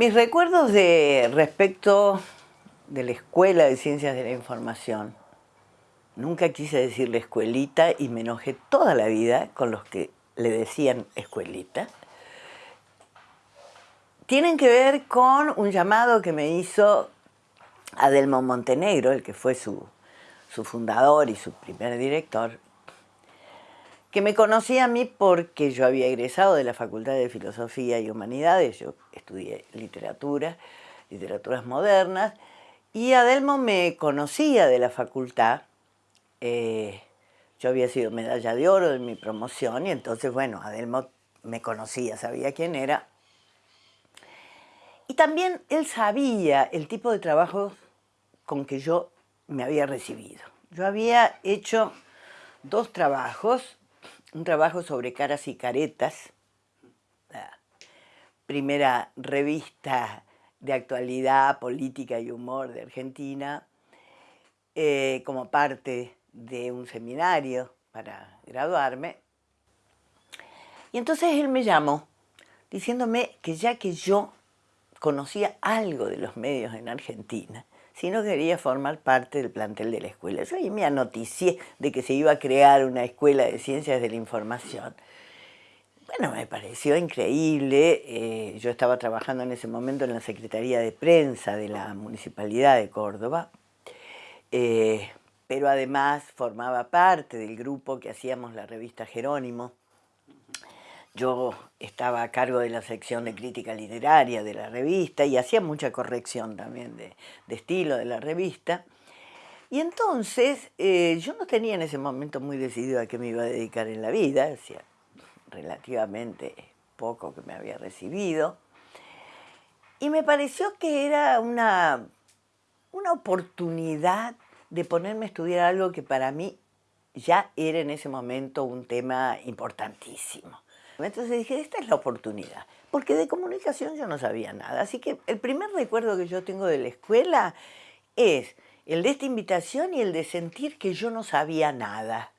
Mis recuerdos de respecto de la Escuela de Ciencias de la Información, nunca quise decirle escuelita y me enojé toda la vida con los que le decían escuelita, tienen que ver con un llamado que me hizo Adelmo Montenegro, el que fue su, su fundador y su primer director, que me conocía a mí porque yo había egresado de la Facultad de Filosofía y Humanidades, yo estudié literatura, literaturas modernas, y Adelmo me conocía de la facultad, eh, yo había sido medalla de oro en mi promoción y entonces, bueno, Adelmo me conocía, sabía quién era. Y también él sabía el tipo de trabajo con que yo me había recibido. Yo había hecho dos trabajos, un trabajo sobre caras y caretas, la primera revista de actualidad, política y humor de Argentina, eh, como parte de un seminario para graduarme. Y entonces él me llamó diciéndome que ya que yo conocía algo de los medios en Argentina, si no quería formar parte del plantel de la escuela. Yo ahí me anoticié de que se iba a crear una escuela de ciencias de la información. Bueno, me pareció increíble. Eh, yo estaba trabajando en ese momento en la Secretaría de Prensa de la Municipalidad de Córdoba. Eh, pero además formaba parte del grupo que hacíamos la revista Jerónimo. Yo estaba a cargo de la sección de crítica literaria de la revista y hacía mucha corrección también de, estilo de la revista. Y entonces eh, yo no tenía en ese momento muy decidido a qué me iba a dedicar en la vida, hacía relativamente poco que me había recibido. Y me pareció que era una, una oportunidad de ponerme a estudiar algo que para mí ya era en ese momento un tema importantísimo. Entonces dije, esta es la oportunidad, porque de comunicación yo no sabía nada. Así que el primer recuerdo que yo tengo de la escuela es el de esta invitación y el de sentir que yo no sabía nada.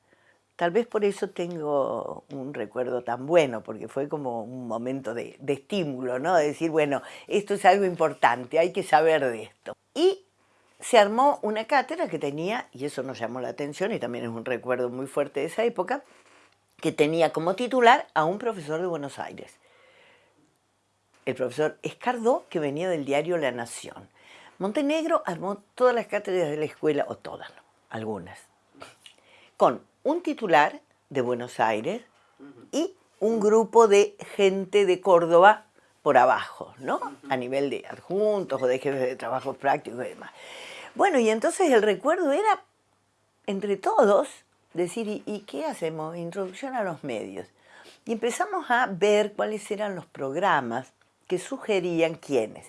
Tal vez por eso tengo un recuerdo tan bueno, porque fue como un momento de, de estímulo, ¿no? De decir, bueno, esto es algo importante, hay que saber de esto. Y se armó una cátedra que tenía, y eso nos llamó la atención y también es un recuerdo muy fuerte de esa época, que tenía como titular a un profesor de Buenos Aires, el profesor Escardó, que venía del diario La Nación. Montenegro armó todas las cátedras de la escuela, o todas, algunas, con un titular de Buenos Aires y un grupo de gente de Córdoba por abajo, ¿no? A nivel de adjuntos o de jefes de trabajo prácticos y demás. Bueno, y entonces el recuerdo era, entre todos, decir, ¿y, qué hacemos? Introducción a los medios. Y empezamos a ver cuáles eran los programas que sugerían quiénes.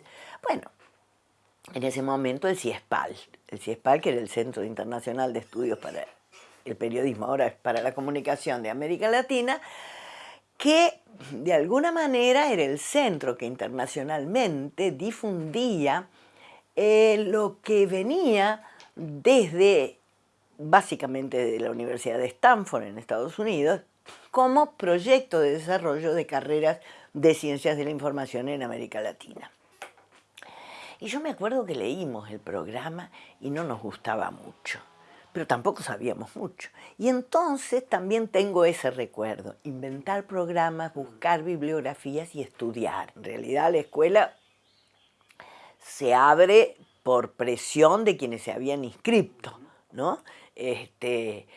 Bueno, en ese momento el CIESPAL, el CIESPAL que era el Centro Internacional de Estudios para el Periodismo, ahora es para la Comunicación de América Latina, que de alguna manera era el centro que internacionalmente difundía eh, lo que venía desde, básicamente de la Universidad de Stanford en Estados Unidos, como proyecto de desarrollo de carreras de ciencias de la información en América Latina. Y yo me acuerdo que leímos el programa y no nos gustaba mucho, pero tampoco sabíamos mucho. Y entonces también tengo ese recuerdo, inventar programas, buscar bibliografías y estudiar. En realidad la escuela se abre por presión de quienes se habían inscrito, ¿no? Este,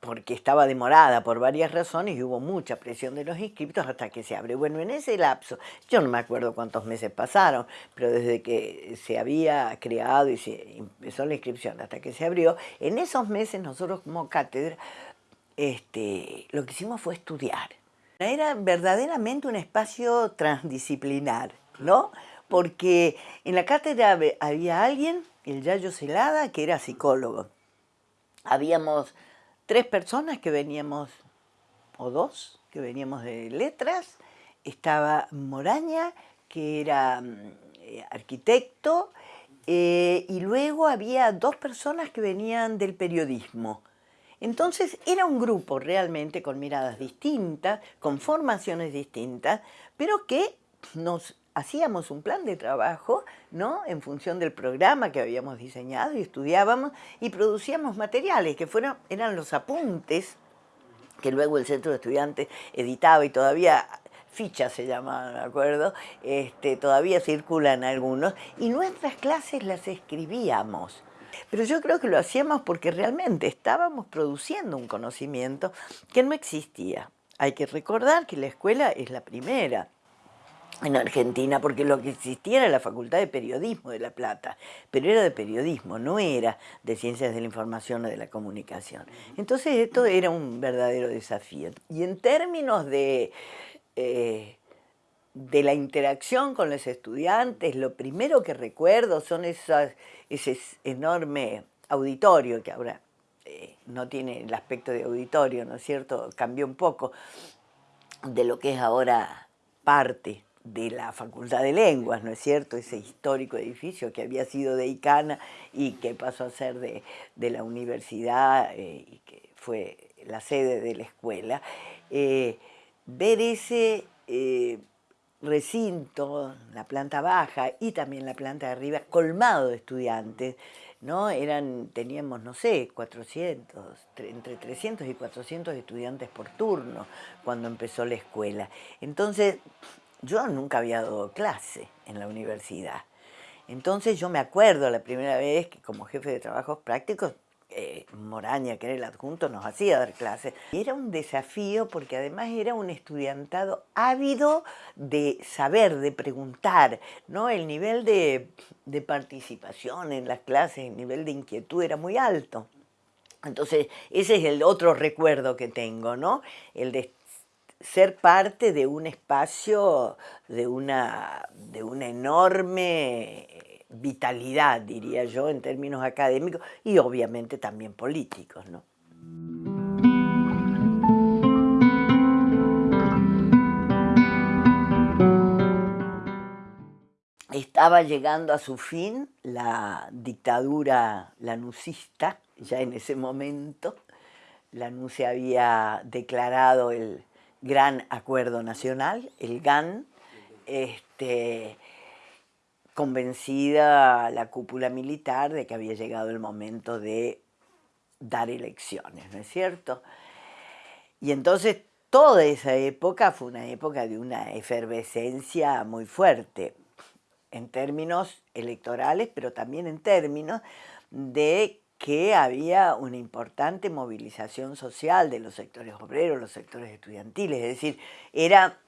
porque estaba demorada por varias razones y hubo mucha presión de los inscriptos hasta que se abre. Bueno, en ese lapso, yo no me acuerdo cuántos meses pasaron, pero desde que se había creado y se empezó la inscripción hasta que se abrió, en esos meses nosotros como cátedra este, lo que hicimos fue estudiar. Era verdaderamente un espacio transdisciplinar, ¿no? porque en la cátedra había alguien, el Yayo Celada, que era psicólogo. Habíamos tres personas que veníamos, o dos, que veníamos de letras. Estaba Moraña, que era eh, arquitecto, eh, y luego había dos personas que venían del periodismo. Entonces era un grupo realmente con miradas distintas, con formaciones distintas, pero que nos hacíamos un plan de trabajo, ¿no? En función del programa que habíamos diseñado y estudiábamos y producíamos materiales que fueron, eran los apuntes que luego el Centro de Estudiantes editaba y todavía fichas se llamaban, ¿me acuerdo? Este, todavía circulan algunos, y nuestras clases las escribíamos. Pero yo creo que lo hacíamos porque realmente estábamos produciendo un conocimiento que no existía. Hay que recordar que la escuela es la primera en Argentina, porque lo que existía era la Facultad de Periodismo de La Plata, pero era de periodismo, no era de Ciencias de la Información o de la Comunicación. Entonces esto era un verdadero desafío. Y en términos de, eh, de la interacción con los estudiantes, lo primero que recuerdo son esas, ese enorme auditorio, que ahora eh, no tiene el aspecto de auditorio, ¿no es cierto? Cambió un poco de lo que es ahora parte de la Facultad de Lenguas, ¿no es cierto? Ese histórico edificio que había sido de Icana y que pasó a ser de, la universidad eh, y que fue la sede de la escuela. Eh, ver ese eh, recinto, la planta baja y también la planta de arriba, colmado de estudiantes, ¿no? Eran, teníamos, no sé, 400, entre 300 y 400 estudiantes por turno cuando empezó la escuela. Entonces, yo nunca había dado clase en la universidad. Entonces yo me acuerdo la primera vez que como jefe de trabajos prácticos, eh, Moraña, que era el adjunto, nos hacía dar clases. Era un desafío porque además era un estudiantado ávido de saber, de preguntar. ¿no? El nivel de, de participación en las clases, el nivel de inquietud era muy alto. Entonces, ese es el otro recuerdo que tengo, ¿no? El de ser parte de un espacio de una, de una enorme vitalidad, diría yo, en términos académicos y obviamente también políticos. ¿no? Estaba llegando a su fin la dictadura lanucista, ya en ese momento. Lanús se había declarado el, gran acuerdo nacional, el GAN, este, convencida la cúpula militar de que había llegado el momento de dar elecciones, ¿no es cierto? Y entonces toda esa época fue una época de una efervescencia muy fuerte en términos electorales, pero también en términos de que había una importante movilización social de los sectores obreros, los sectores estudiantiles, es decir, era,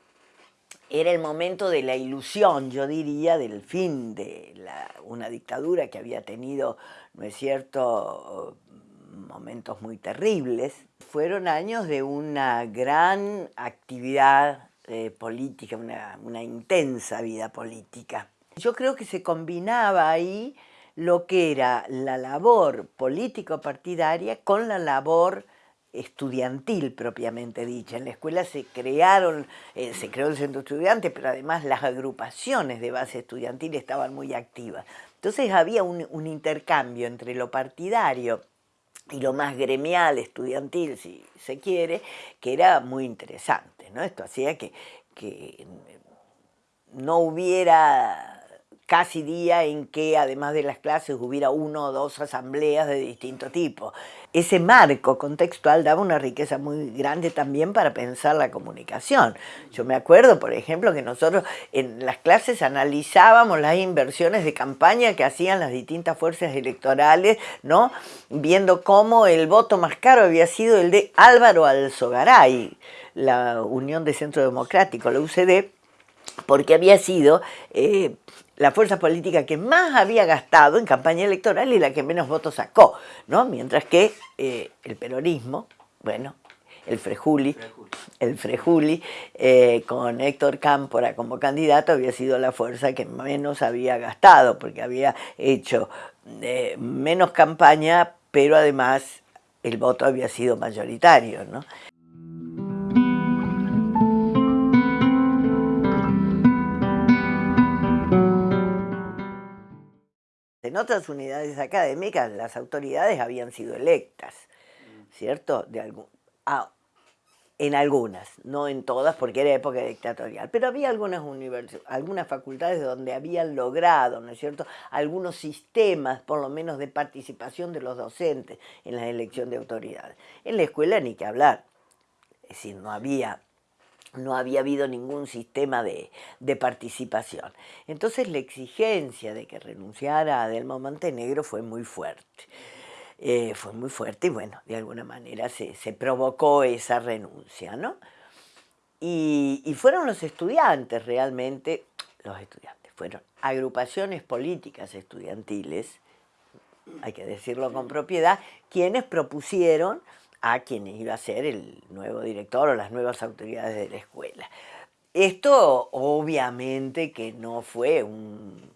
era el momento de la ilusión, yo diría, del fin de una dictadura que había tenido, ¿no es cierto?, momentos muy terribles. Fueron años de una gran actividad eh, política, una, una intensa vida política. Yo creo que se combinaba ahí lo que era la labor político-partidaria con la labor estudiantil propiamente dicha. En la escuela se crearon, eh, se creó el centro estudiante, pero además las agrupaciones de base estudiantil estaban muy activas. Entonces había un, intercambio entre lo partidario y lo más gremial, estudiantil, si se quiere, que era muy interesante. ¿no? Esto hacía que, que no hubiera casi día en que además de las clases hubiera uno o dos asambleas de distinto tipo. Ese marco contextual daba una riqueza muy grande también para pensar la comunicación. Yo me acuerdo, por ejemplo, que nosotros en las clases analizábamos las inversiones de campaña que hacían las distintas fuerzas electorales, ¿no? viendo cómo el voto más caro había sido el de Álvaro Alzogaray, la Unión de Centro Democrático, la UCD, porque había sido eh, la fuerza política que más había gastado en campaña electoral y la que menos votos sacó, ¿no? Mientras que eh, el peronismo, bueno, el Frejuli, el Frejuli, eh, con Héctor Cámpora como candidato había sido la fuerza que menos había gastado, porque había hecho eh, menos campaña, pero además el voto había sido mayoritario, ¿no? En otras unidades académicas las autoridades habían sido electas, ¿cierto? De algún, en algunas, no en todas porque era época dictatorial, pero había algunas, algunas facultades donde habían logrado, ¿no es cierto?, algunos sistemas, por lo menos, de participación de los docentes en la elección de autoridades. En la escuela ni que hablar, es decir, no había, no había habido ningún sistema de, de participación. Entonces la exigencia de que renunciara a Adelmo Montenegro fue muy fuerte. Eh, fue muy fuerte y bueno, de alguna manera se, provocó esa renuncia, ¿no? Y, fueron los estudiantes realmente, los estudiantes, fueron agrupaciones políticas estudiantiles, hay que decirlo con propiedad, quienes propusieron a quienes iba a ser el nuevo director o las nuevas autoridades de la escuela. Esto obviamente que no fue un,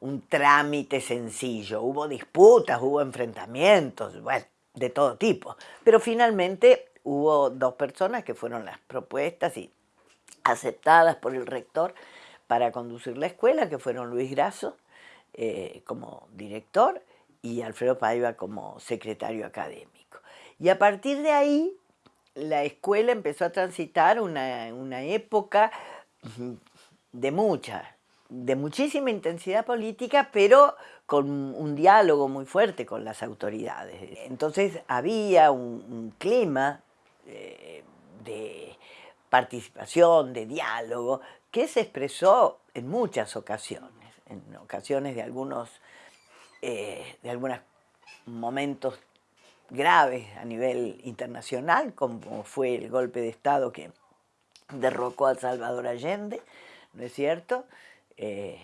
un trámite sencillo. Hubo disputas, hubo enfrentamientos, bueno, de todo tipo. Pero finalmente hubo dos personas que fueron las propuestas y aceptadas por el rector para conducir la escuela, que fueron Luis Grasso eh, como director y Alfredo Paiva como secretario académico. Y a partir de ahí, la escuela empezó a transitar una, una época de mucha de muchísima intensidad política, pero con un diálogo muy fuerte con las autoridades. Entonces había un, clima eh, de participación, de diálogo, que se expresó en muchas ocasiones, en ocasiones de algunos, eh, de algunos momentos graves a nivel internacional, como fue el golpe de Estado que derrocó a Salvador Allende, ¿no es cierto?, eh,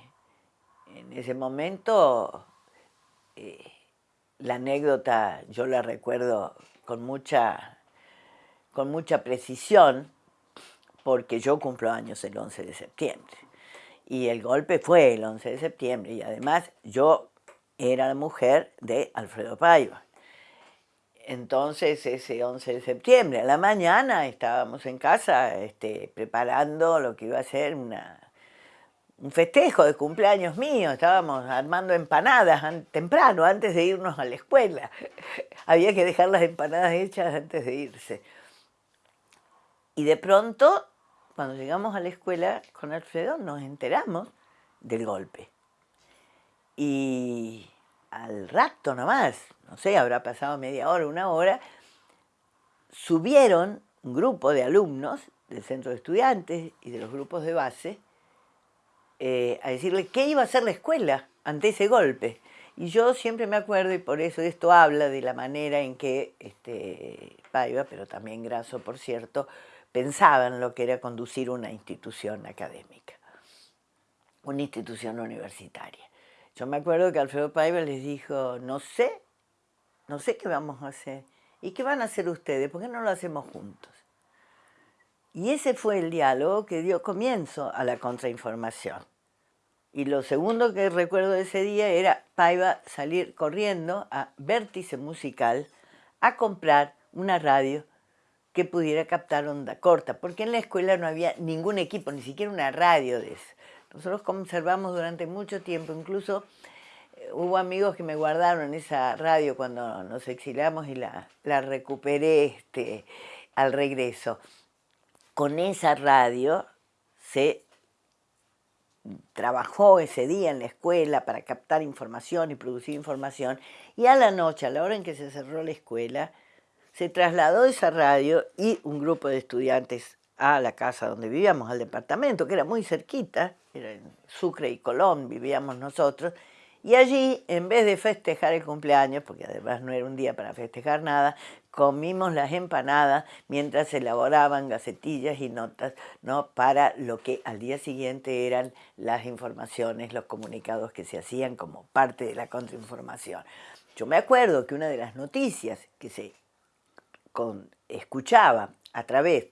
en ese momento eh, la anécdota yo la recuerdo con mucha, con mucha precisión porque yo cumplo años el 11 de septiembre y el golpe fue el 11 de septiembre y además yo era la mujer de Alfredo Paiva. Entonces ese 11 de septiembre a la mañana estábamos en casa este, preparando lo que iba a ser un festejo de cumpleaños mío, estábamos armando empanadas temprano, antes de irnos a la escuela. Había que dejar las empanadas hechas antes de irse. Y de pronto, cuando llegamos a la escuela con Alfredo, nos enteramos del golpe. Y al rato nomás, no sé, habrá pasado media hora, una hora, subieron un grupo de alumnos del centro de estudiantes y de los grupos de base eh, a decirle qué iba a hacer la escuela ante ese golpe. Y yo siempre me acuerdo, y por eso esto habla de la manera en que este, Paiva, pero también Grasso, por cierto, pensaban lo que era conducir una institución académica, una institución universitaria. Yo me acuerdo que Alfredo Paiva les dijo, no sé, no sé qué vamos a hacer. ¿Y qué van a hacer ustedes? ¿Por qué no lo hacemos juntos? Y ese fue el diálogo que dio comienzo a la contrainformación. Y lo segundo que recuerdo de ese día era Paiva salir corriendo a Vértice Musical a comprar una radio que pudiera captar onda corta, porque en la escuela no había ningún equipo, ni siquiera una radio de eso. Nosotros conservamos durante mucho tiempo, incluso eh, hubo amigos que me guardaron esa radio cuando nos exiliamos y la, la recuperé este, al regreso. Con esa radio se trabajó ese día en la escuela para captar información y producir información y a la noche, a la hora en que se cerró la escuela, se trasladó esa radio y un grupo de estudiantes a la casa donde vivíamos, al departamento, que era muy cerquita, era en Sucre y Colón vivíamos nosotros, y allí, en vez de festejar el cumpleaños, porque además no era un día para festejar nada, comimos las empanadas mientras se elaboraban gacetillas y notas ¿no? para lo que al día siguiente eran las informaciones, los comunicados que se hacían como parte de la contrainformación. Yo me acuerdo que una de las noticias que se escuchaba a través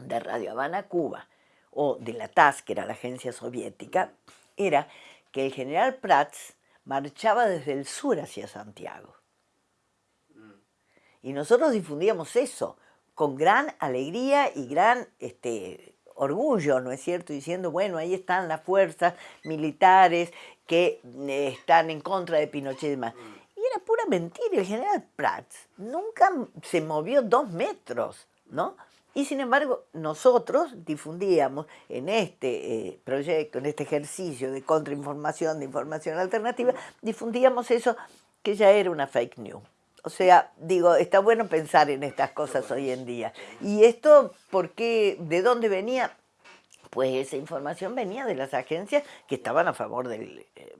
de Radio Habana Cuba o de la TAS, que era la agencia soviética, era que el general Prats marchaba desde el sur hacia Santiago. Y nosotros difundíamos eso con gran alegría y gran este, orgullo, ¿no es cierto? Diciendo, bueno, ahí están las fuerzas militares que eh, están en contra de Pinochet y demás. Y era pura mentira, el general Prats nunca se movió dos metros ¿no? Y sin embargo, nosotros difundíamos en este eh, proyecto, en este ejercicio de contrainformación, de información alternativa, difundíamos eso que ya era una fake news. O sea, digo, está bueno pensar en estas cosas hoy en día. ¿Y esto por qué? ¿De dónde venía? Pues esa información venía de las agencias que estaban a favor del, eh,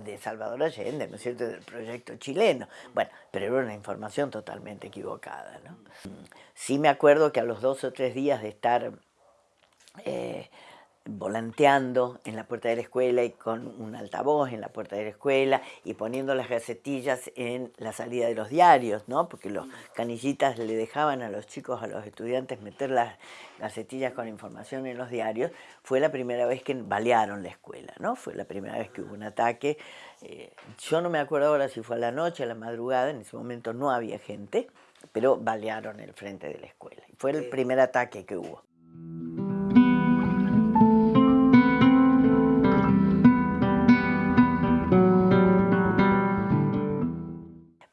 de Salvador Allende, ¿no es cierto?, del proyecto chileno. Bueno, pero era una información totalmente equivocada, ¿no? Sí me acuerdo que a los dos o tres días de estar eh, volanteando en la puerta de la escuela y con un altavoz en la puerta de la escuela y poniendo las gacetillas en la salida de los diarios, ¿no? porque los canillitas le dejaban a los chicos, a los estudiantes meter las gacetillas con información en los diarios, fue la primera vez que balearon la escuela, ¿no? fue la primera vez que hubo un ataque. Eh, yo no me acuerdo ahora si fue a la noche, a la madrugada, en ese momento no había gente, pero balearon el frente de la escuela. Fue el primer ataque que hubo.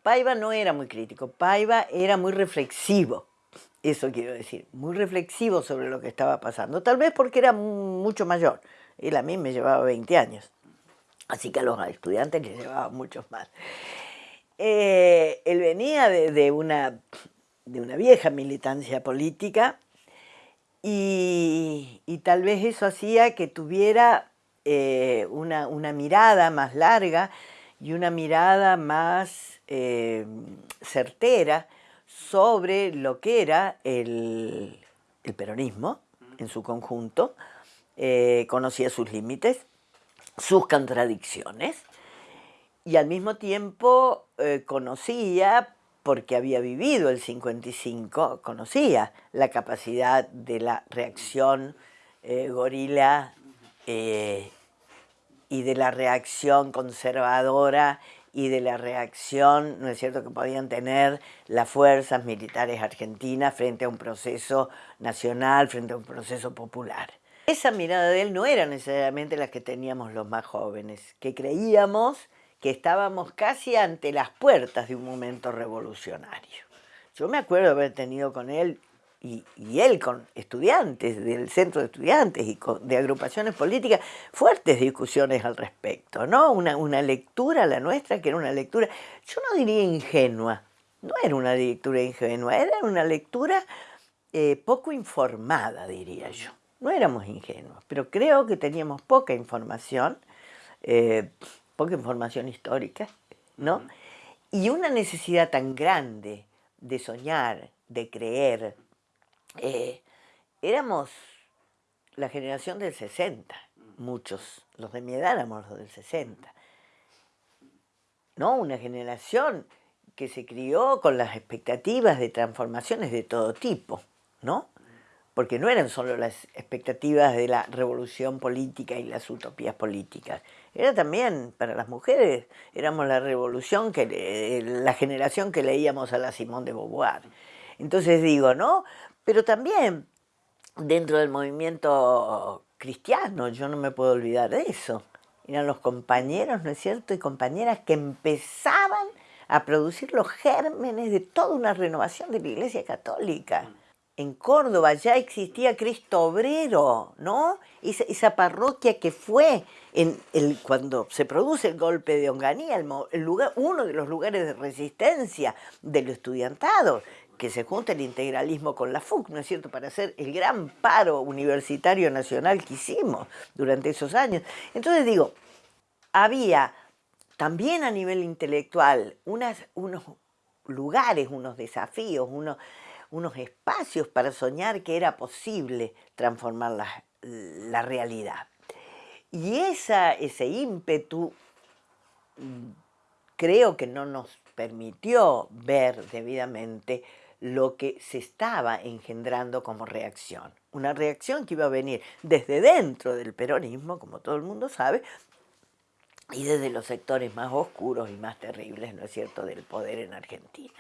Paiva no era muy crítico, Paiva era muy reflexivo, eso quiero decir, muy reflexivo sobre lo que estaba pasando, tal vez porque era mucho mayor, él a mí me llevaba 20 años, así que a los estudiantes les llevaba muchos más. Eh, él venía de, una, de una vieja militancia política y, tal vez eso hacía que tuviera eh, una, una mirada más larga y una mirada más eh, certera sobre lo que era el, peronismo en su conjunto, eh, conocía sus límites, sus contradicciones, y al mismo tiempo eh, conocía, porque había vivido el 55, conocía la capacidad de la reacción gorila y de la reacción conservadora y de la reacción, ¿no es cierto?, que podían tener las fuerzas militares argentinas frente a un proceso nacional, frente a un proceso popular. Esa mirada de él no era necesariamente la que teníamos los más jóvenes, que creíamos que estábamos casi ante las puertas de un momento revolucionario. Yo me acuerdo haber tenido con él y, él con estudiantes del centro de estudiantes y de agrupaciones políticas, fuertes discusiones al respecto, ¿no? Una, una lectura, la nuestra, que era una lectura, yo no diría ingenua, no era una lectura ingenua, era una lectura eh, poco informada, diría yo. No éramos ingenuos, pero creo que teníamos poca información, eh, poca información histórica, ¿no? Y una necesidad tan grande de soñar, de creer, eh, éramos la generación del 60, muchos, los de mi edad éramos los del 60. ¿No? Una generación que se crió con las expectativas de transformaciones de todo tipo, ¿no? Porque no eran solo las expectativas de la revolución política y las utopías políticas. Era también, para las mujeres, éramos la revolución, que la generación que leíamos a la Simón de Beauvoir. Entonces digo, ¿no? Pero también dentro del movimiento cristiano, yo no me puedo olvidar de eso. Eran los compañeros, ¿no es cierto?, y compañeras que empezaban a producir los gérmenes de toda una renovación de la Iglesia Católica. En Córdoba ya existía Cristo Obrero, ¿no? Esa, parroquia que fue cuando se produce el golpe de Onganía, el, lugar, uno de los lugares de resistencia del estudiantado que se junta el integralismo con la FUC, ¿no es cierto?, para hacer el gran paro universitario nacional que hicimos durante esos años. Entonces digo, había también a nivel intelectual unos lugares, unos desafíos, unos, unos espacios para soñar que era posible transformar la, la realidad. Y esa, ese ímpetu mm, creo que no nos permitió ver debidamente lo que se estaba engendrando como reacción. Una reacción que iba a venir desde dentro del peronismo, como todo el mundo sabe, y desde los sectores más oscuros y más terribles, ¿no es cierto?, del poder en Argentina.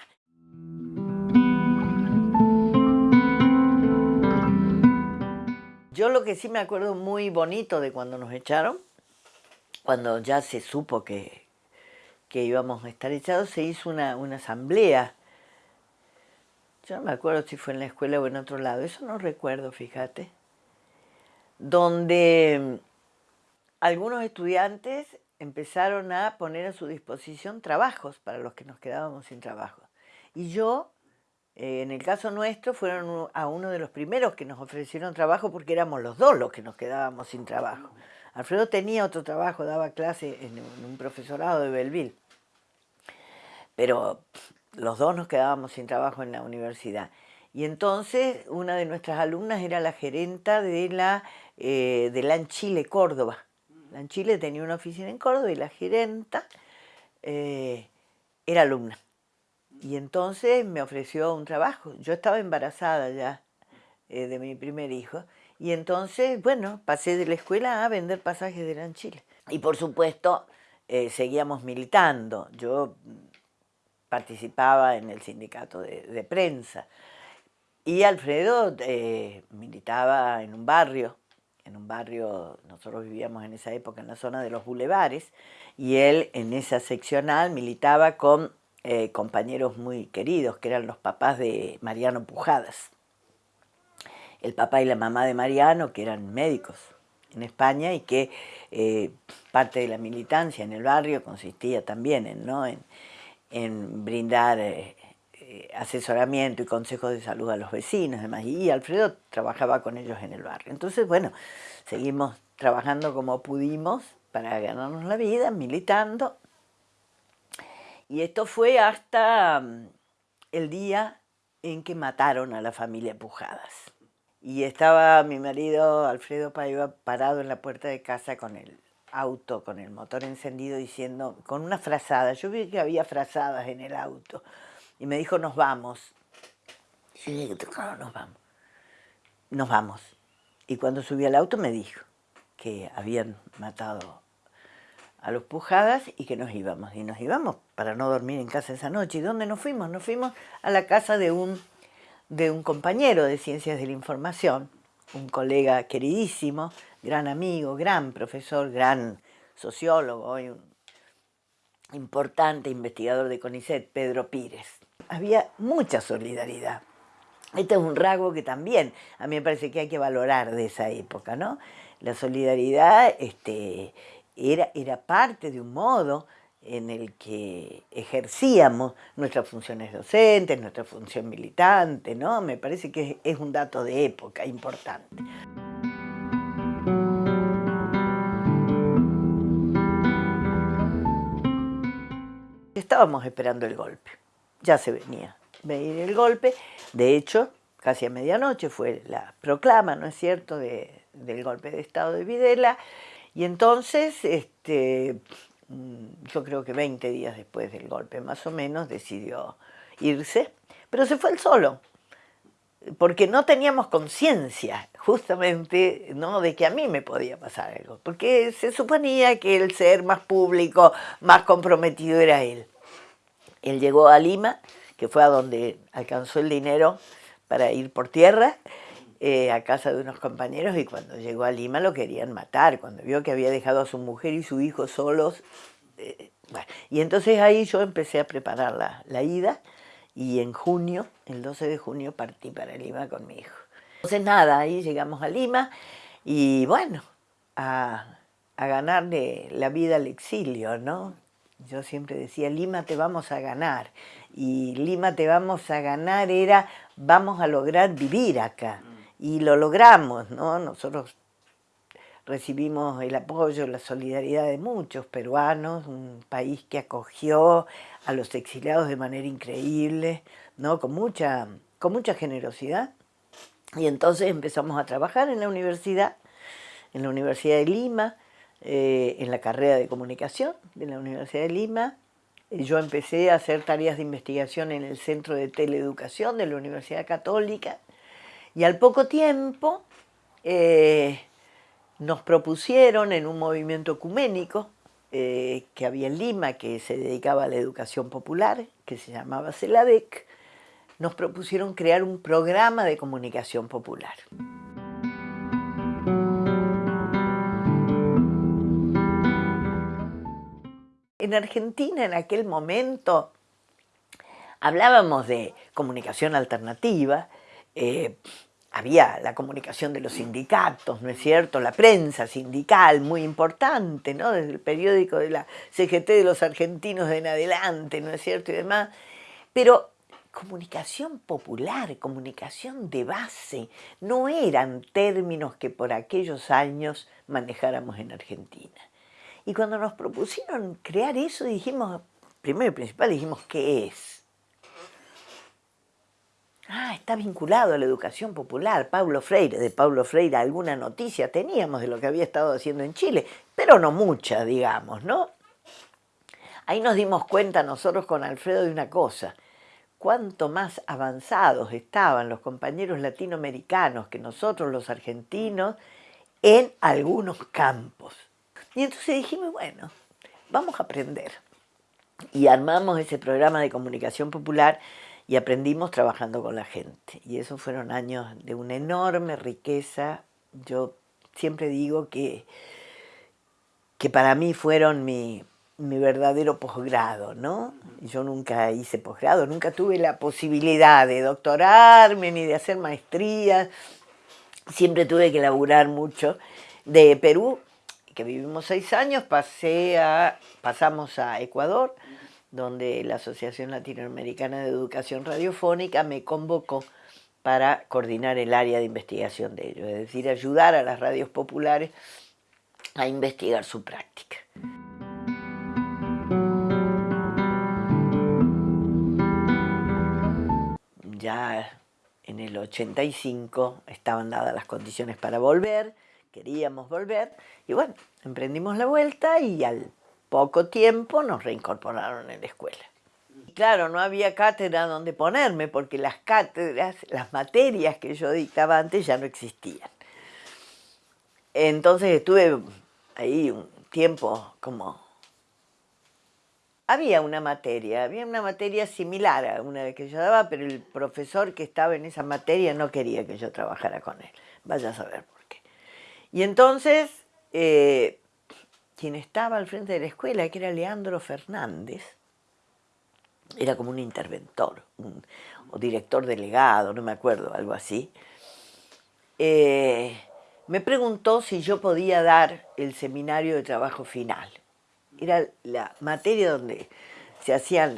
Yo lo que sí me acuerdo muy bonito de cuando nos echaron, cuando ya se supo que, que íbamos a estar echados, se hizo una, una asamblea yo no me acuerdo si fue en la escuela o en otro lado, eso no recuerdo, fíjate, donde algunos estudiantes empezaron a poner a su disposición trabajos para los que nos quedábamos sin trabajo. Y yo, eh, en el caso nuestro, fueron a uno de los primeros que nos ofrecieron trabajo porque éramos los dos los que nos quedábamos sin trabajo. Alfredo tenía otro trabajo, daba clase en un profesorado de Belleville. Pero los dos nos quedábamos sin trabajo en la universidad. Y entonces una de nuestras alumnas era la gerenta de la, eh, de la Chile, Córdoba. La Chile tenía una oficina en Córdoba y la gerenta eh, era alumna. Y entonces me ofreció un trabajo. Yo estaba embarazada ya eh, de mi primer hijo. Y entonces, bueno, pasé de la escuela a vender pasajes de la Chile. Y por supuesto, seguíamos militando. Yo participaba en el sindicato de, prensa. Y Alfredo eh, militaba en un barrio, en un barrio, nosotros vivíamos en esa época en la zona de los bulevares, y él en esa seccional militaba con eh, compañeros muy queridos, que eran los papás de Mariano Pujadas. El papá y la mamá de Mariano, que eran médicos en España y que eh, parte de la militancia en el barrio consistía también en, ¿no? en, en brindar eh, eh, asesoramiento y consejos de salud a los vecinos demás, y Alfredo trabajaba con ellos en el barrio. Entonces, bueno, seguimos trabajando como pudimos para ganarnos la vida, militando, y esto fue hasta mm, el día en que mataron a la familia Pujadas. Y estaba mi marido Alfredo Paiva parado en la puerta de casa con él auto con el motor encendido diciendo, con una frazada, yo vi que había frazadas en el auto, y me dijo, nos vamos. Y claro, nos vamos. Nos vamos. Y cuando subí al auto me dijo que habían matado a los Pujadas y que nos íbamos. Y nos íbamos para no dormir en casa esa noche. ¿Y dónde nos fuimos? Nos fuimos a la casa de un, de un compañero de Ciencias de la Información, un colega queridísimo, gran amigo, gran profesor, gran sociólogo y un importante investigador de CONICET, Pedro Pírez. Había mucha solidaridad. Este es un rasgo que también a mí me parece que hay que valorar de esa época, ¿no? La solidaridad este, era, era parte de un modo en el que ejercíamos nuestras funciones docentes, nuestra función militante, ¿no? Me parece que es un dato de época importante. Estábamos esperando el golpe, ya se venía venir el golpe, de hecho, casi a medianoche fue la proclama, ¿no es cierto?, del golpe de Estado de Videla, y entonces, este, mm, yo creo que 20 días después del golpe más o menos, decidió irse, pero se fue él solo, porque no teníamos conciencia justamente ¿no? de que a mí me podía pasar algo, porque se suponía que el ser más público, más comprometido era él. Él llegó a Lima, que fue a donde alcanzó el dinero para ir por tierra, eh, a casa de unos compañeros, y cuando llegó a Lima lo querían matar, cuando vio que había dejado a su mujer y su hijo solos. Eh, y entonces ahí yo empecé a preparar la, la ida, y en junio, el 12 de junio, partí para Lima con mi hijo. Entonces nada, ahí llegamos a Lima y bueno, a, a ganarle la vida al exilio, ¿no? Yo siempre decía, Lima te vamos a ganar. Y Lima te vamos a ganar era, vamos a lograr vivir acá. Y lo logramos, ¿no? Nosotros recibimos el apoyo, la solidaridad de muchos peruanos, un país que acogió a los exiliados de manera increíble, ¿no? con, mucha, con mucha generosidad. Y entonces empezamos a trabajar en la universidad, en la Universidad de Lima, eh, en la carrera de comunicación de la Universidad de Lima. Yo empecé a hacer tareas de investigación en el Centro de Teleeducación de la Universidad Católica y al poco tiempo eh, nos propusieron en un movimiento ecuménico eh, que había en Lima, que se dedicaba a la educación popular, que se llamaba CELADEC, nos propusieron crear un programa de comunicación popular. En Argentina en aquel momento Hablábamos de comunicación alternativa, eh, había la comunicación de los sindicatos, ¿no es cierto? La prensa sindical, muy importante, ¿no? Desde el periódico de la CGT de los argentinos en adelante, ¿no es cierto? Y demás. Pero comunicación popular, comunicación de base, no eran términos que por aquellos años manejáramos en Argentina. Y cuando nos propusieron crear eso, dijimos, primero y principal, dijimos, ¿qué es? Ah, está vinculado a la educación popular, Pablo Freire, de Pablo Freire alguna noticia teníamos de lo que había estado haciendo en Chile, pero no mucha, digamos, ¿no? Ahí nos dimos cuenta nosotros con Alfredo de una cosa, cuánto más avanzados estaban los compañeros latinoamericanos que nosotros los argentinos en algunos campos. Y entonces dijimos, bueno, vamos a aprender. Y armamos ese programa de comunicación popular y aprendimos trabajando con la gente. Y esos fueron años de una enorme riqueza. Yo siempre digo que, que para mí fueron mi, mi verdadero posgrado, ¿no? Yo nunca hice posgrado, nunca tuve la posibilidad de doctorarme ni de hacer maestría. Siempre tuve que laburar mucho. De Perú, que vivimos seis años, pasé a, pasamos a Ecuador, donde la Asociación Latinoamericana de Educación Radiofónica me convocó para coordinar el área de investigación de ellos, es decir, ayudar a las radios populares a investigar su práctica. Ya en el 85 estaban dadas las condiciones para volver, queríamos volver, y bueno, emprendimos la vuelta y al poco tiempo nos reincorporaron en la escuela. claro, no había cátedra donde ponerme porque las cátedras, las materias que yo dictaba antes ya no existían. Entonces estuve ahí un tiempo como... Había una materia, había una materia similar a una que yo daba, pero el profesor que estaba en esa materia no quería que yo trabajara con él. Vaya a saber por qué. Y entonces eh, quien estaba al frente de la escuela, que era Leandro Fernández, era como un interventor, o director delegado, no me acuerdo, algo así, eh, me preguntó si yo podía dar el seminario de trabajo final. Era la materia donde se hacían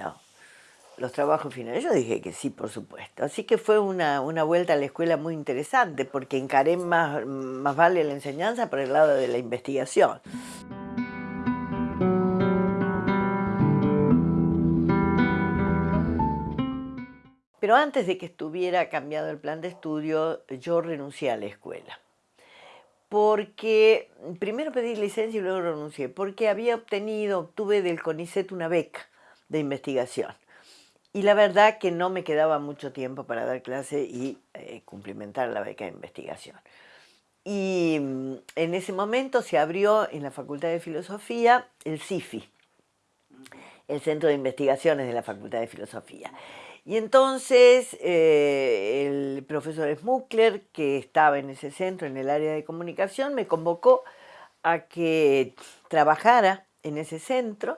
los trabajos finales. Yo dije que sí, por supuesto. Así que fue una, una vuelta a la escuela muy interesante, porque encaré más, más vale la enseñanza por el lado de la investigación. Pero antes de que estuviera cambiado el plan de estudio, yo renuncié a la escuela. Porque, primero pedí licencia y luego renuncié, porque había obtenido, obtuve del CONICET una beca de investigación. Y la verdad que no me quedaba mucho tiempo para dar clase y eh, cumplimentar la beca de investigación. Y mm, en ese momento se abrió en la Facultad de Filosofía el CIFI, el Centro de Investigaciones de la Facultad de Filosofía. Y entonces eh, el profesor Smuckler, que estaba en ese centro, en el área de comunicación, me convocó a que trabajara en ese centro,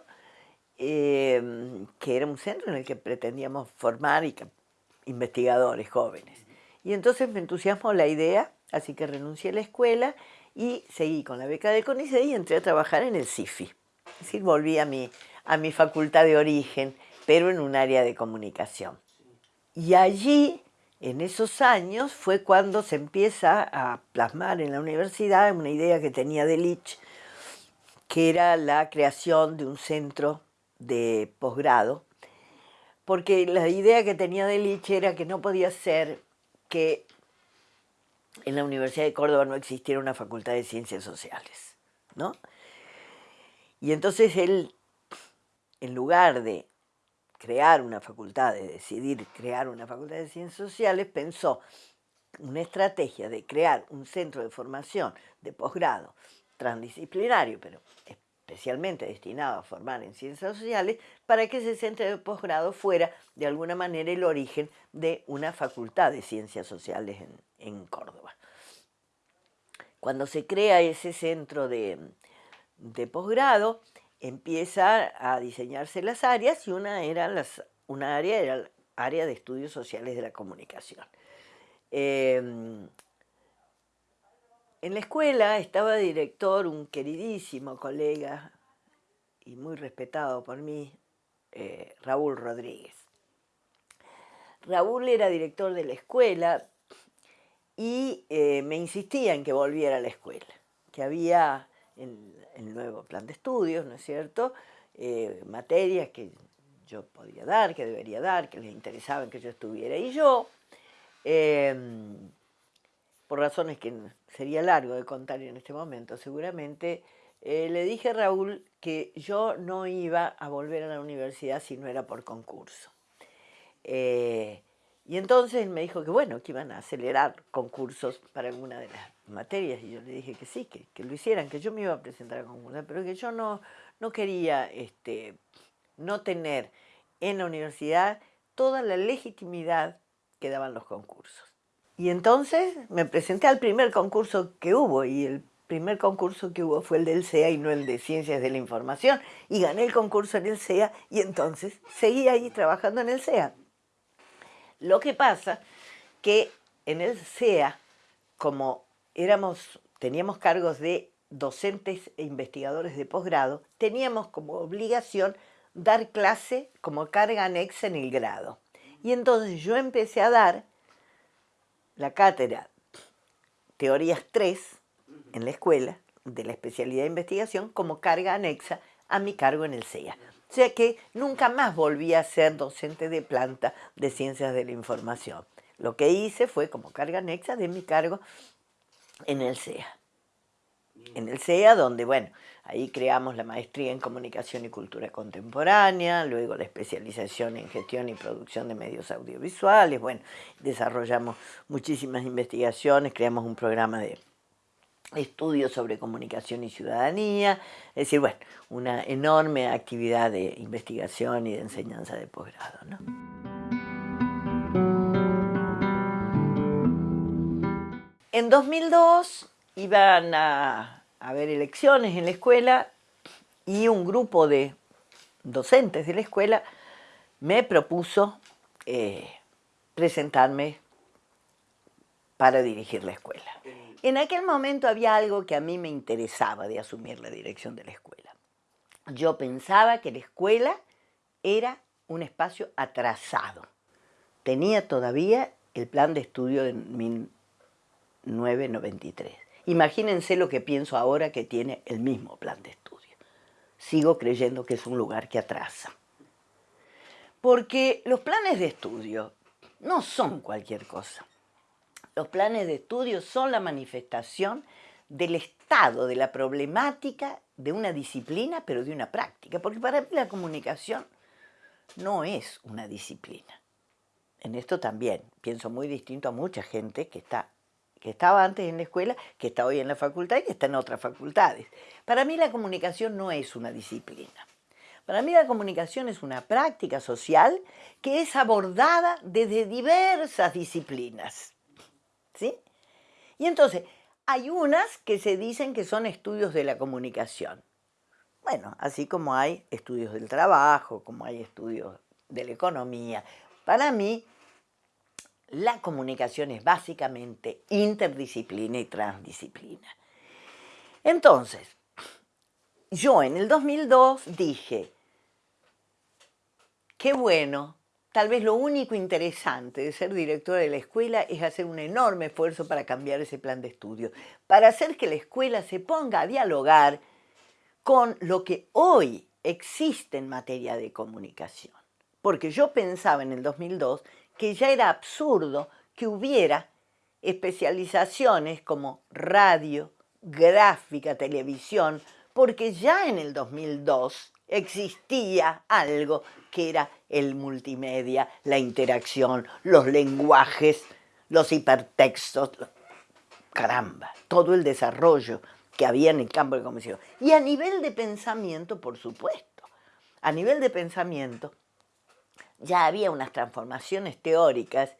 em, que era un centro en el que pretendíamos formar investigadores jóvenes. Y entonces me entusiasmó la idea, así que renuncié a la escuela y seguí con la beca de CONICET y entré a trabajar en el CIFI. Es decir, volví a mi, a mi facultad de origen, pero en un área de comunicación. Y allí, en esos años, fue cuando se empieza a plasmar en la universidad una idea que tenía Delich, que era la creación de un centro de posgrado, porque la idea que tenía Delich era que no podía ser que en la Universidad de Córdoba no existiera una facultad de ciencias sociales, ¿no? Y entonces él, en lugar de crear una facultad, de decidir crear una facultad de ciencias sociales, pensó una estrategia de crear un centro de formación de posgrado transdisciplinario, pero especialmente destinado a formar en ciencias sociales, para que ese centro de posgrado fuera de alguna manera el origen de una facultad de ciencias sociales en, Córdoba. Cuando se crea ese centro de posgrado, empieza a diseñarse las áreas y una, era las, una área era área de estudios sociales de la comunicación. Em, en la escuela estaba director un queridísimo colega y muy respetado por mí, eh, Raúl Rodríguez. Raúl era director de la escuela y eh, me insistía en que volviera a la escuela, que había en el nuevo plan de estudios, ¿no es cierto?, eh, materias que yo podía dar, que debería dar, que les interesaban que yo estuviera. Y yo, em, por razones que sería largo de contar en este momento seguramente, eh, le dije a Raúl que yo no iba a volver a la universidad si no era por concurso. Eh, y entonces me dijo que bueno, que iban a acelerar concursos para alguna de las materias, y yo le dije que sí, que, que lo hicieran, que yo me iba a presentar a concursos, pero que yo no, no quería este, no tener en la universidad toda la legitimidad que daban los concursos. Y entonces me presenté al primer concurso que hubo, y el primer concurso que hubo fue el del CEA y no el de Ciencias de la Información, y gané el concurso en el CEA, y entonces seguí ahí trabajando en el CEA. Lo que pasa que en el CEA, como éramos, teníamos cargos de docentes e investigadores de posgrado, teníamos como obligación dar clase como carga anexa en el grado. Y entonces yo empecé a dar la cátedra Teorías 3 en la escuela de la especialidad de investigación como carga anexa a mi cargo en el CEA. O sea que nunca más volví a ser docente de planta de ciencias de la información. Lo que hice fue como carga anexa de mi cargo en el CEA. En el CEA donde, bueno, Ahí creamos la maestría en Comunicación y Cultura Contemporánea, luego la especialización en Gestión y Producción de Medios Audiovisuales, bueno, desarrollamos muchísimas investigaciones, creamos un programa de estudios sobre comunicación y ciudadanía, es decir, bueno, una enorme actividad de investigación y de enseñanza de posgrado. ¿no? En 2002 iban a haber elecciones en la escuela y un grupo de docentes de la escuela me propuso eh, presentarme para dirigir la escuela. En aquel momento había algo que a mí me interesaba de asumir la dirección de la escuela. Yo pensaba que la escuela era un espacio atrasado. Tenía todavía el plan de estudio de 1993. Imagínense lo que pienso ahora que tiene el mismo plan de estudio. Sigo creyendo que es un lugar que atrasa. Porque los planes de estudio no son cualquier cosa. Los planes de estudio son la manifestación del estado de la problemática de una disciplina, pero de una práctica. Porque para mí la comunicación no es una disciplina. En esto también pienso muy distinto a mucha gente que está que estaba antes en la escuela, que está hoy en la facultad y que está en otras facultades. Para mí la comunicación no es una disciplina. Para mí la comunicación es una práctica social que es abordada desde diversas disciplinas. ¿Sí? Y entonces, hay unas que se dicen que son estudios de la comunicación. Bueno, así como hay estudios del trabajo, como hay estudios de la economía. Para mí, la comunicación es básicamente interdisciplina y transdisciplina. Entonces, yo en el 2002 dije, qué bueno, tal vez lo único interesante de ser directora de la escuela es hacer un enorme esfuerzo para cambiar ese plan de estudio, para hacer que la escuela se ponga a dialogar con lo que hoy existe en materia de comunicación. Porque yo pensaba en el 2002 que ya era absurdo que hubiera especializaciones como radio, gráfica, televisión, porque ya en el 2002 existía algo que era el multimedia, la interacción, los lenguajes, los hipertextos, caramba, todo el desarrollo que había en el campo de comunicación. Y a nivel de pensamiento, por supuesto, a nivel de pensamiento, ya había unas transformaciones teóricas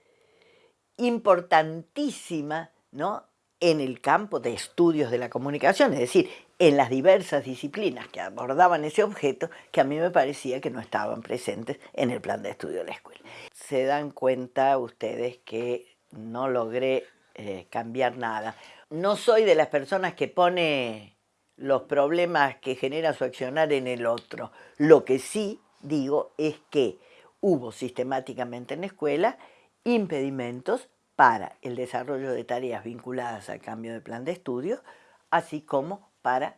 importantísimas ¿no? en el campo de estudios de la comunicación, es decir, en las diversas disciplinas que abordaban ese objeto que a mí me parecía que no estaban presentes en el plan de estudio de la escuela. se dan cuenta ustedes que no logré eh, cambiar nada. No soy de las personas que pone los problemas que genera su accionar en el otro. Lo que sí digo es que hubo sistemáticamente en la escuela impedimentos para el desarrollo de tareas vinculadas al cambio de plan de estudio, así como para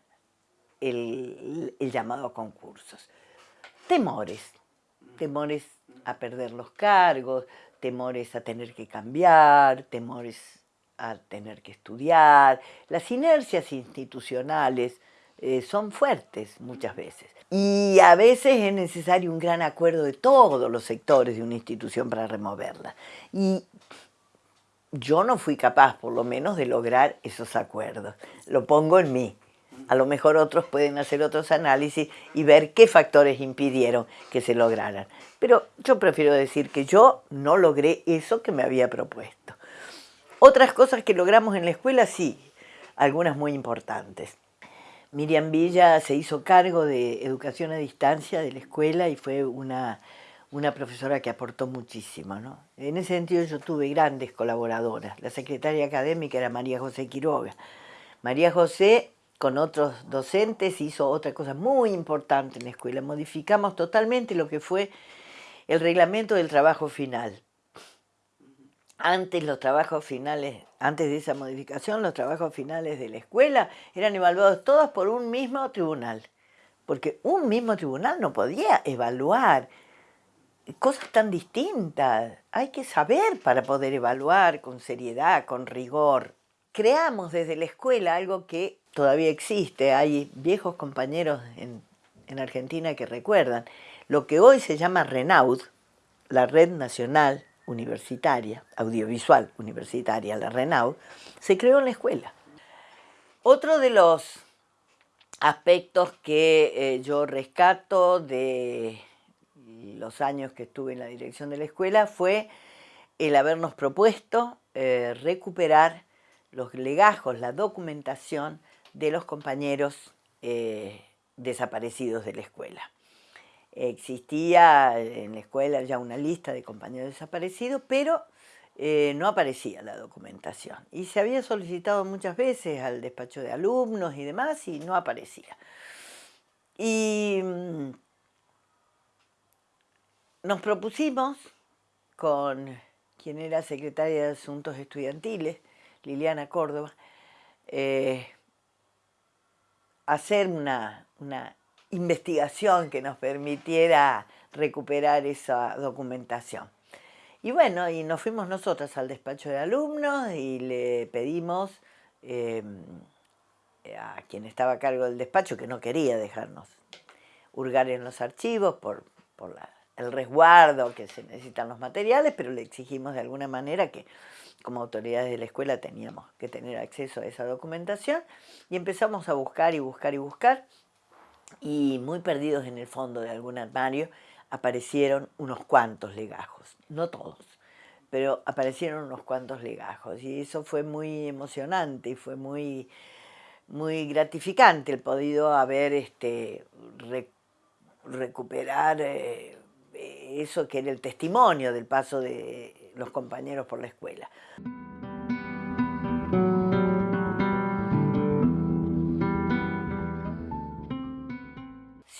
el, llamado a concursos. Temores, temores a perder los cargos, temores a tener que cambiar, temores a tener que estudiar. Las inercias institucionales eh, son fuertes muchas veces. Y a veces es necesario un gran acuerdo de todos los sectores de una institución para removerla. Y yo no fui capaz, por lo menos, de lograr esos acuerdos. Lo pongo en mí. A lo mejor otros pueden hacer otros análisis y ver qué factores impidieron que se lograran. Pero yo prefiero decir que yo no logré eso que me había propuesto. Otras cosas que logramos en la escuela, sí, algunas muy importantes. Miriam Villa se hizo cargo de educación a distancia de la escuela y fue una, una profesora que aportó muchísimo. ¿no? En ese sentido yo tuve grandes colaboradoras. La secretaria académica era María José Quiroga. María José con otros docentes hizo otra cosa muy importante en la escuela. Modificamos totalmente lo que fue el reglamento del trabajo final. Antes los trabajos finales, antes de esa modificación, los trabajos finales de la escuela eran evaluados todos por un mismo tribunal. Porque un mismo tribunal no podía evaluar cosas tan distintas. Hay que saber para poder evaluar con seriedad, con rigor. Creamos desde la escuela algo que todavía existe, hay viejos compañeros en, Argentina que recuerdan, lo que hoy se llama RENAUD, la Red Nacional Universitaria, Audiovisual Universitaria, la RENAUD, se creó en la escuela. Otro de los aspectos que eh, yo rescato de los años que estuve en la dirección de la escuela fue el habernos propuesto eh, recuperar los legajos, la documentación de los compañeros eh, desaparecidos de la escuela. Existía en la escuela ya una lista de compañeros desaparecidos, pero eh, no aparecía la documentación. Y se había solicitado muchas veces al despacho de alumnos y demás y no aparecía. Y mm, nos propusimos con quien era secretaria de Asuntos Estudiantiles, Liliana Córdoba, eh, hacer una, investigación que nos permitiera recuperar esa documentación. Y bueno, y nos fuimos nosotras al despacho de alumnos y le pedimos em, a quien estaba a cargo del despacho, que no quería dejarnos hurgar en los archivos por, el resguardo que se necesitan los materiales, pero le exigimos de alguna manera que como autoridades de la escuela teníamos que tener acceso a esa documentación y empezamos a buscar y buscar y buscar y muy perdidos en el fondo de algún armario aparecieron unos cuantos legajos, no todos, pero aparecieron unos cuantos legajos y eso fue muy emocionante y fue muy, muy gratificante el podido haber este, recuperar eh, eso que era el testimonio del paso de los compañeros por la escuela.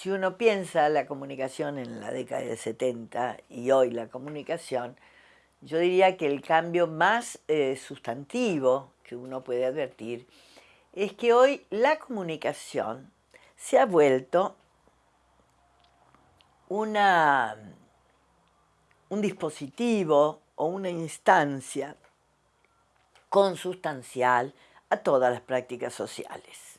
Si uno piensa la comunicación en la década del 70 y hoy la comunicación, yo diría que el cambio más eh, sustantivo que uno puede advertir es que hoy la comunicación se ha vuelto una, un dispositivo o una instancia consustancial a todas las prácticas sociales.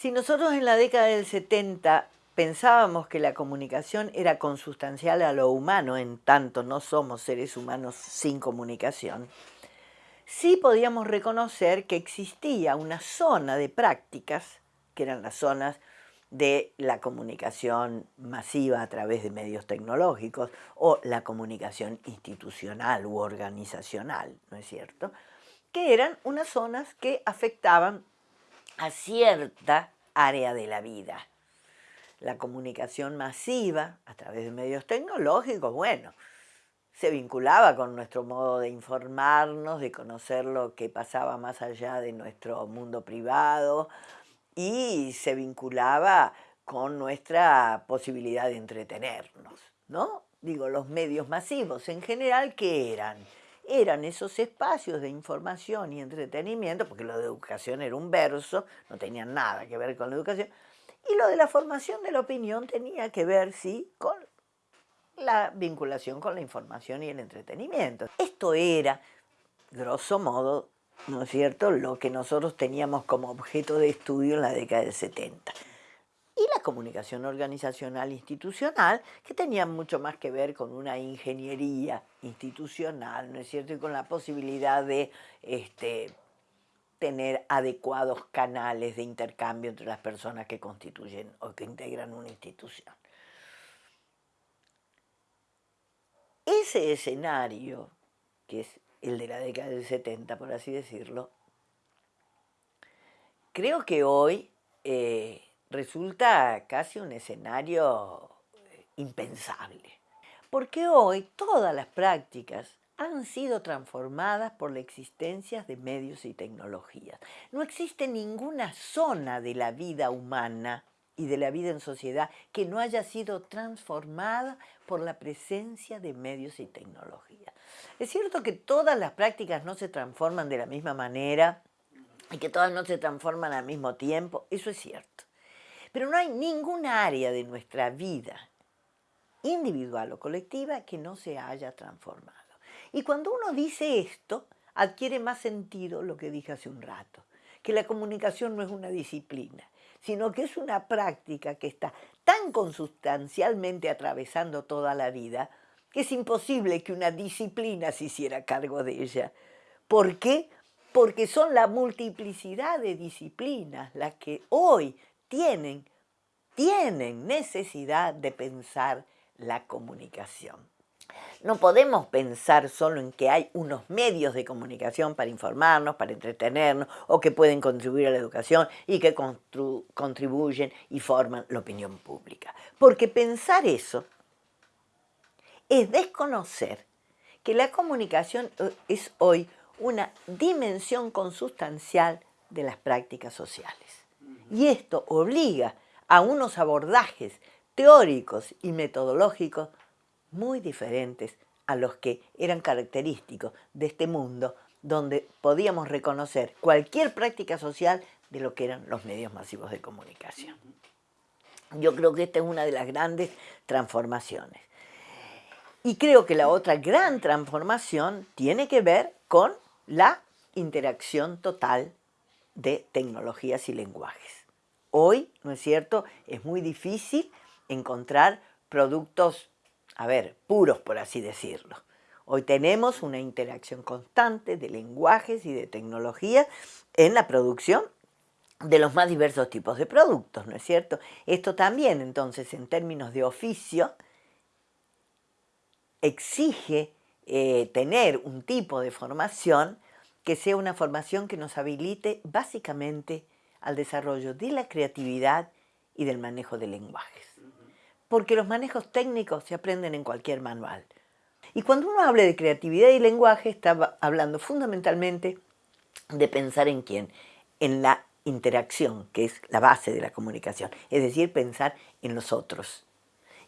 Si nosotros en la década del 70 pensábamos que la comunicación era consustancial a lo humano, en tanto no somos seres humanos sin comunicación, sí podíamos reconocer que existía una zona de prácticas, que eran las zonas de la comunicación masiva a través de medios tecnológicos o la comunicación institucional u organizacional, ¿no es cierto? Que eran unas zonas que afectaban a cierta área de la vida. La comunicación masiva a través de medios tecnológicos, bueno, se vinculaba con nuestro modo de informarnos, de conocer lo que pasaba más allá de nuestro mundo privado y se vinculaba con nuestra posibilidad de entretenernos, ¿no? Digo, los medios masivos en general, ¿qué eran? Eran esos espacios de información y entretenimiento, porque lo de educación era un verso, no tenía nada que ver con la educación, y lo de la formación de la opinión tenía que ver, sí, con la vinculación con la información y el entretenimiento. Esto era, grosso modo, ¿no es cierto?, lo que nosotros teníamos como objeto de estudio en la década del 70. Y la comunicación organizacional institucional, que tenía mucho más que ver con una ingeniería institucional, ¿no es cierto?, y con la posibilidad de este, tener adecuados canales de intercambio entre las personas que constituyen o que integran una institución. Ese escenario, que es el de la década del 70, por así decirlo, creo que hoy eh, resulta casi un escenario eh, impensable. Porque hoy todas las prácticas han sido transformadas por la existencia de medios y tecnologías. No existe ninguna zona de la vida humana y de la vida en sociedad que no haya sido transformada por la presencia de medios y tecnologías. Es cierto que todas las prácticas no se transforman de la misma manera y que todas no se transforman al mismo tiempo, eso es cierto. Pero no hay ninguna área de nuestra vida, individual o colectiva, que no se haya transformado. Y cuando uno dice esto, adquiere más sentido lo que dije hace un rato, que la comunicación no es una disciplina, sino que es una práctica que está tan consustancialmente atravesando toda la vida que es imposible que una disciplina se hiciera cargo de ella. ¿Por qué? Porque son la multiplicidad de disciplinas las que hoy tienen, tienen necesidad de pensar la comunicación. No podemos pensar solo en que hay unos medios de comunicación para informarnos, para entretenernos o que pueden contribuir a la educación y que contribuyen y forman la opinión pública. Porque pensar eso es desconocer que la comunicación eh, es hoy una dimensión consustancial de las prácticas sociales. Y esto obliga a unos abordajes teóricos y metodológicos muy diferentes a los que eran característicos de este mundo donde podíamos reconocer cualquier práctica social de lo que eran los medios masivos de comunicación. Yo creo que esta es una de las grandes transformaciones. Y creo que la otra gran transformación tiene que ver con la interacción total de tecnologías y lenguajes. Hoy, ¿no es cierto?, es muy difícil encontrar productos a ver, puros por así decirlo. Hoy tenemos una interacción constante de lenguajes y de tecnología en la producción de los más diversos tipos de productos, ¿no es cierto? Esto también, entonces, en términos de oficio, exige eh, tener un tipo de formación que sea una formación que nos habilite básicamente al desarrollo de la creatividad y del manejo de lenguajes porque los manejos técnicos se aprenden en cualquier manual. Y cuando uno habla de creatividad y lenguaje, está hablando fundamentalmente de pensar en quién, en la interacción, que es la base de la comunicación, es decir, pensar en los otros.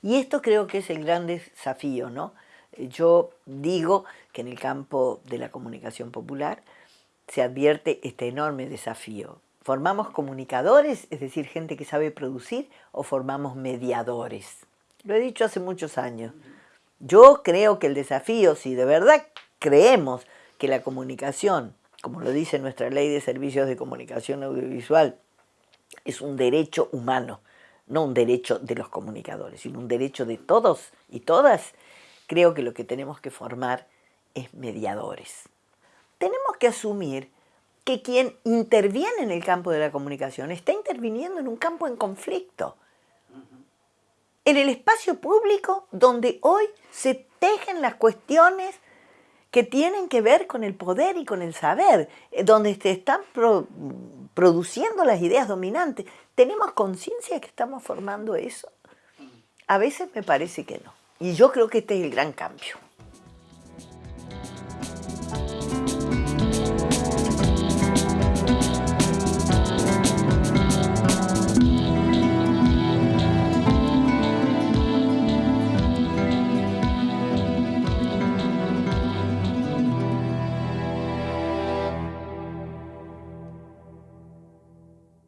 Y esto creo que es el gran desafío, ¿no? Yo digo que en el campo de la comunicación popular se advierte este enorme desafío, ¿Formamos comunicadores, es decir, gente que sabe producir, o formamos mediadores? Lo he dicho hace muchos años. Yo creo que el desafío, si de verdad creemos que la comunicación, como lo dice nuestra ley de servicios de comunicación audiovisual, es un derecho humano, no un derecho de los comunicadores, sino un derecho de todos y todas, creo que lo que tenemos que formar es mediadores. Tenemos que asumir que quien interviene en el campo de la comunicación está interviniendo en un campo en conflicto. En el espacio público donde hoy se tejen las cuestiones que tienen que ver con el poder y con el saber, eh, donde se están produciendo las ideas dominantes. ¿Tenemos conciencia que estamos formando eso? A veces me parece que no. Y yo creo que este es el gran cambio.